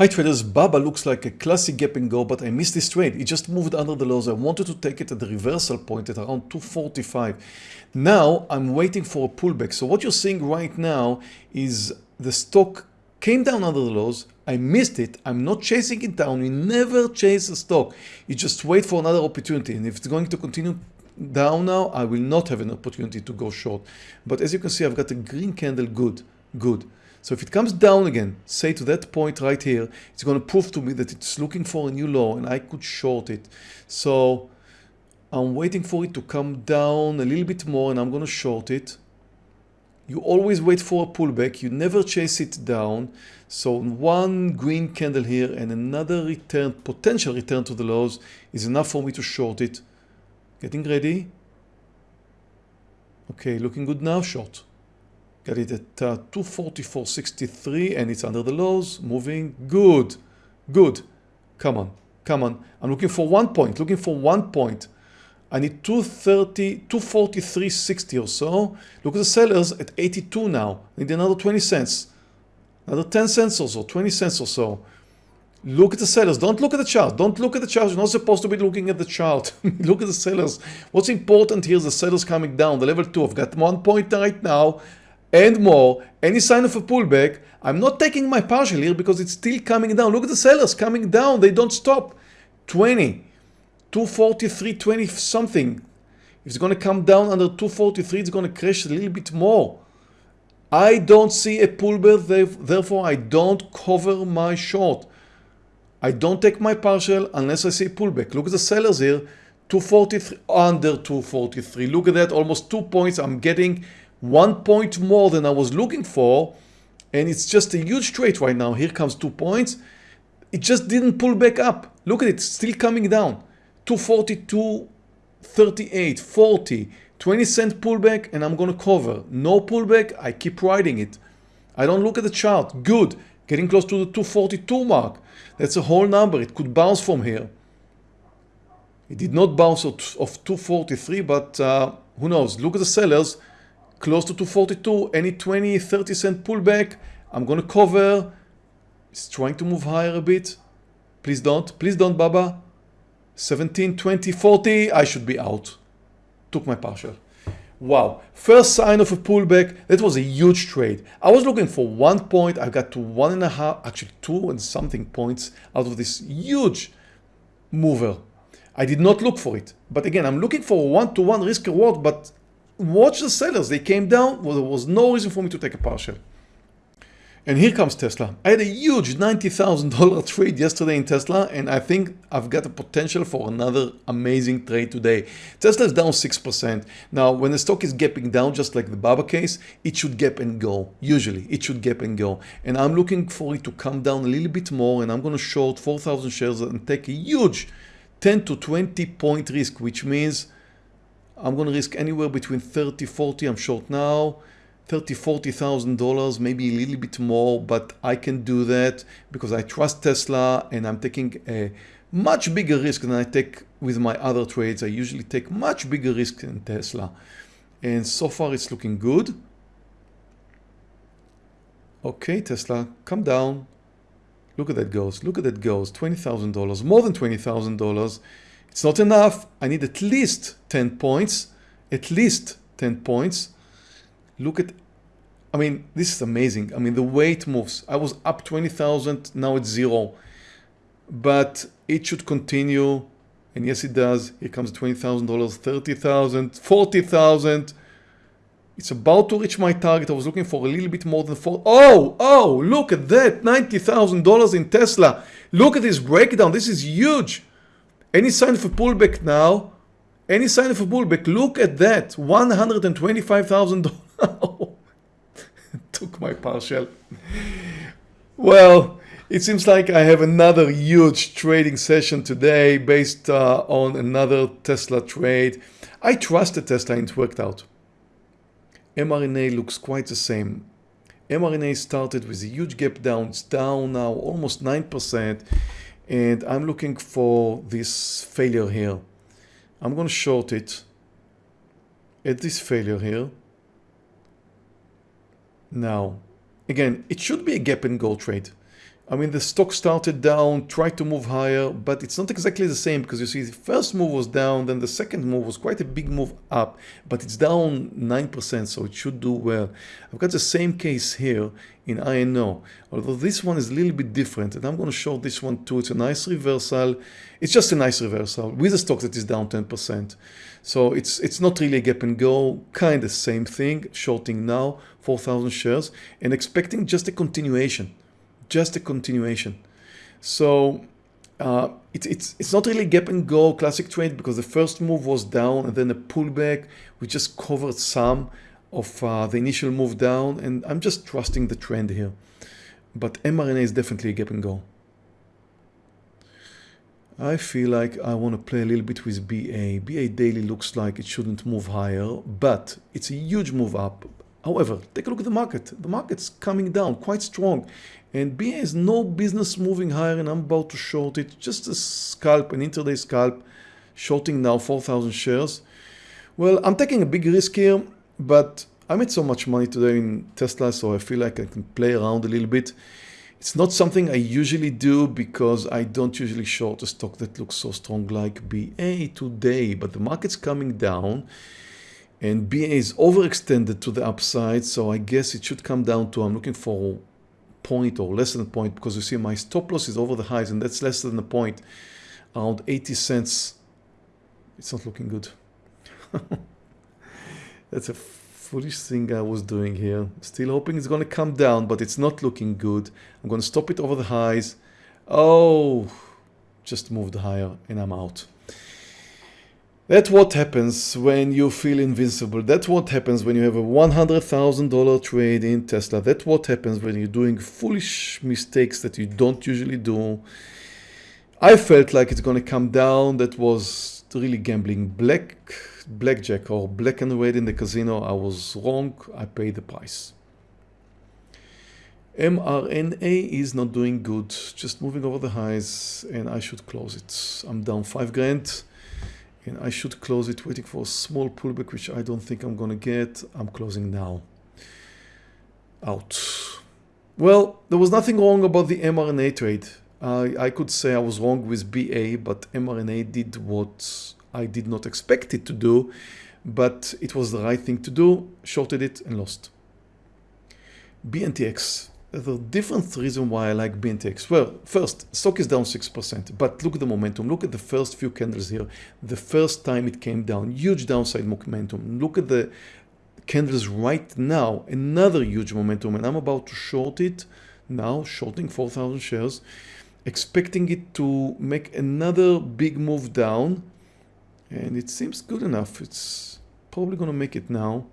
Hi traders, Baba looks like a classic gap and go, but I missed this trade. It just moved under the lows. I wanted to take it at the reversal point at around 245. Now I'm waiting for a pullback. So what you're seeing right now is the stock came down under the lows. I missed it. I'm not chasing it down. We never chase a stock. You just wait for another opportunity. And if it's going to continue down now, I will not have an opportunity to go short. But as you can see, I've got a green candle. Good, good. So if it comes down again, say to that point right here, it's going to prove to me that it's looking for a new low and I could short it. So I'm waiting for it to come down a little bit more and I'm going to short it. You always wait for a pullback. You never chase it down. So one green candle here and another return, potential return to the lows is enough for me to short it. Getting ready. Okay, looking good now, short. Got it at uh, 244.63 and it's under the lows, moving. Good, good. Come on, come on. I'm looking for one point, looking for one point. I need 230, 243.60 or so. Look at the sellers at 82 now. I need another 20 cents. Another 10 cents or so, 20 cents or so. Look at the sellers. Don't look at the chart. Don't look at the chart. You're not supposed to be looking at the chart. look at the sellers. What's important here is the sellers coming down. The level 2. I've got one point right now and more, any sign of a pullback, I'm not taking my partial here because it's still coming down. Look at the sellers coming down. They don't stop. 20, 243, 20 something. If it's going to come down under 243, it's going to crash a little bit more. I don't see a pullback, therefore I don't cover my short. I don't take my partial unless I see pullback. Look at the sellers here, 243, under 243. Look at that, almost two points. I'm getting one point more than I was looking for and it's just a huge trade right now. Here comes two points. It just didn't pull back up. Look at it, still coming down. 242, 38, 40, 20 cent pullback and I'm gonna cover. No pullback, I keep riding it. I don't look at the chart. Good. Getting close to the 242 mark. That's a whole number. It could bounce from here. It did not bounce off 243, but uh, who knows? Look at the sellers close to 242 any 20 30 cent pullback I'm gonna cover. It's trying to move higher a bit. Please don't please don't Baba. 17 20 40 I should be out. Took my partial. Wow first sign of a pullback that was a huge trade. I was looking for one point I got to one and a half actually two and something points out of this huge mover. I did not look for it but again I'm looking for one-to-one -one risk reward but watch the sellers. They came down. Well, there was no reason for me to take a partial. And here comes Tesla. I had a huge $90,000 trade yesterday in Tesla and I think I've got the potential for another amazing trade today. Tesla is down 6%. Now when the stock is gapping down just like the Baba case, it should gap and go. Usually it should gap and go. And I'm looking for it to come down a little bit more and I'm going to short 4,000 shares and take a huge 10 to 20 point risk which means I'm going to risk anywhere between 30, 40, I'm short now, 30, 40,000 dollars, maybe a little bit more, but I can do that because I trust Tesla and I'm taking a much bigger risk than I take with my other trades. I usually take much bigger risk in Tesla. And so far it's looking good. Okay, Tesla, come down. Look at that goes. Look at that goes. $20,000, more than $20,000. It's not enough. I need at least 10 points, at least 10 points. Look at, I mean, this is amazing. I mean, the it moves. I was up 20,000, now it's zero. But it should continue. And yes, it does. Here comes $20,000, 30,000, 40,000. It's about to reach my target. I was looking for a little bit more than four. Oh, oh, look at that. $90,000 in Tesla. Look at this breakdown. This is huge. Any sign of a pullback now? Any sign of a pullback? Look at that, $125,000. Took my partial. Well, it seems like I have another huge trading session today based uh, on another Tesla trade. I trusted Tesla and it worked out. mRNA looks quite the same. mRNA started with a huge gap down. It's down now almost 9% and I'm looking for this failure here. I'm going to short it at this failure here. Now, again, it should be a gap and go trade. I mean, the stock started down, tried to move higher, but it's not exactly the same because you see the first move was down, then the second move was quite a big move up, but it's down 9%, so it should do well. I've got the same case here in INO, although this one is a little bit different, and I'm going to show this one too. It's a nice reversal. It's just a nice reversal with a stock that is down 10%. So it's it's not really a gap and go, kind of same thing, shorting now, 4,000 shares, and expecting just a continuation just a continuation. So uh, it, it's, it's not really gap and go classic trade because the first move was down and then a pullback. We just covered some of uh, the initial move down and I'm just trusting the trend here. But mRNA is definitely a gap and go. I feel like I want to play a little bit with BA. BA daily looks like it shouldn't move higher, but it's a huge move up. However, take a look at the market. The market's coming down quite strong and BA has no business moving higher and I'm about to short it. Just a scalp, an intraday scalp, shorting now 4,000 shares. Well, I'm taking a big risk here, but I made so much money today in Tesla, so I feel like I can play around a little bit. It's not something I usually do because I don't usually short a stock that looks so strong like BA today, but the market's coming down and BA is overextended to the upside, so I guess it should come down to, I'm looking for point or less than a point because you see my stop loss is over the highs and that's less than a point. Around 80 cents. It's not looking good. That's a foolish thing I was doing here. Still hoping it's going to come down but it's not looking good. I'm going to stop it over the highs. Oh just moved higher and I'm out that's what happens when you feel invincible. That's what happens when you have a $100,000 trade in Tesla. That's what happens when you're doing foolish mistakes that you don't usually do. I felt like it's going to come down. That was really gambling black, blackjack or black and red in the casino. I was wrong. I paid the price. mRNA is not doing good. Just moving over the highs and I should close it. I'm down five grand and I should close it waiting for a small pullback which I don't think I'm gonna get. I'm closing now. Out. Well there was nothing wrong about the mRNA trade. I, I could say I was wrong with BA but mRNA did what I did not expect it to do but it was the right thing to do shorted it and lost. BNTX the different reason why I like BNTX. Well, first, stock is down 6%, but look at the momentum. Look at the first few candles here. The first time it came down, huge downside momentum. Look at the candles right now, another huge momentum, and I'm about to short it now, shorting 4,000 shares, expecting it to make another big move down, and it seems good enough. It's probably going to make it now.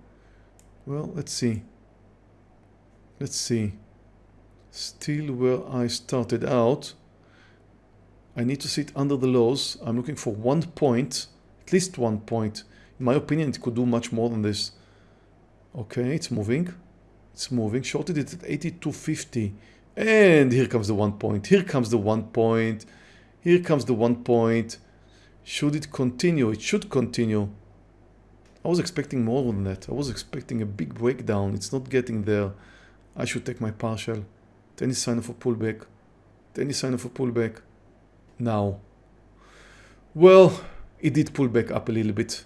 Well, let's see. Let's see still where I started out. I need to sit under the lows. I'm looking for one point, at least one point. In my opinion, it could do much more than this. Okay, it's moving. It's moving. Shorted it at 82.50. And here comes the one point. Here comes the one point. Here comes the one point. Should it continue? It should continue. I was expecting more than that. I was expecting a big breakdown. It's not getting there. I should take my partial. Any sign of a pullback? Any sign of a pullback? Now. Well, it did pull back up a little bit.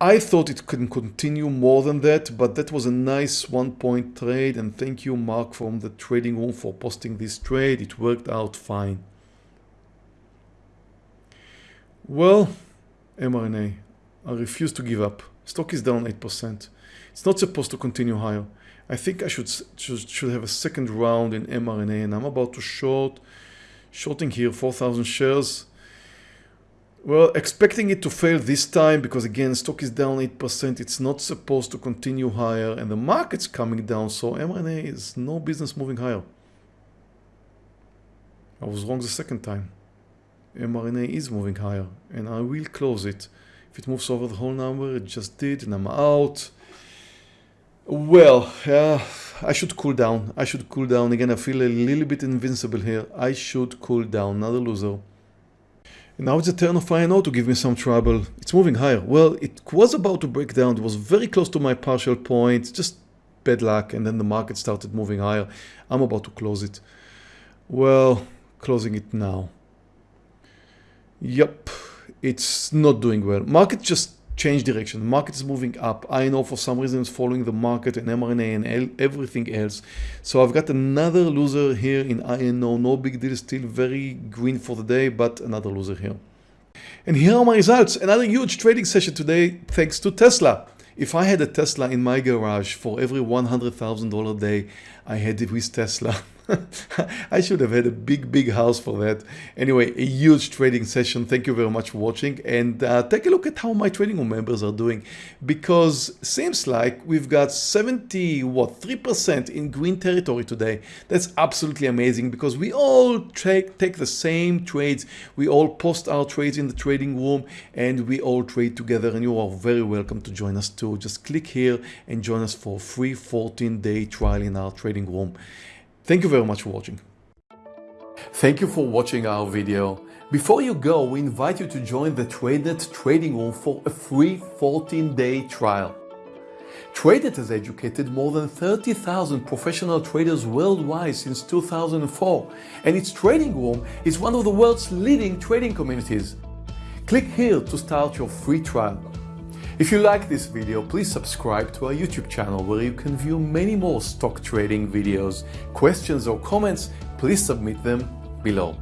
I thought it couldn't continue more than that, but that was a nice one point trade and thank you Mark from the trading room for posting this trade. It worked out fine. Well, mRNA, I refuse to give up. Stock is down 8%. It's not supposed to continue higher. I think I should, should, should have a second round in mRNA and I'm about to short, shorting here 4,000 shares. Well, expecting it to fail this time because again, stock is down 8%. It's not supposed to continue higher and the market's coming down. So mRNA is no business moving higher. I was wrong the second time. mRNA is moving higher and I will close it. It moves over the whole number, it just did and I'm out. Well, uh, I should cool down. I should cool down. Again, I feel a little bit invincible here. I should cool down, not a loser. And now it's a turn of INO to give me some trouble. It's moving higher. Well, it was about to break down. It was very close to my partial point. Just bad luck. And then the market started moving higher. I'm about to close it. Well, closing it now. Yep, it's not doing well. Market just changed direction. The market is moving up. I know for some reason it's following the market and mRNA and everything else. So I've got another loser here in INO. No big deal, still very green for the day, but another loser here. And here are my results. Another huge trading session today thanks to Tesla. If I had a Tesla in my garage for every $100,000 day I had it with Tesla, I should have had a big, big house for that. Anyway, a huge trading session. Thank you very much for watching and uh, take a look at how my trading room members are doing because seems like we've got 70, what, 3% in green territory today. That's absolutely amazing because we all take, take the same trades. We all post our trades in the trading room and we all trade together and you are very welcome to join us too. Just click here and join us for a free 14 day trial in our trading room. Thank you very much for watching. Thank you for watching our video. Before you go, we invite you to join the TradeNet trading room for a free 14-day trial. TradeNet has educated more than 30,000 professional traders worldwide since 2004, and its trading room is one of the world's leading trading communities. Click here to start your free trial. If you like this video, please subscribe to our YouTube channel where you can view many more stock trading videos. Questions or comments, please submit them below.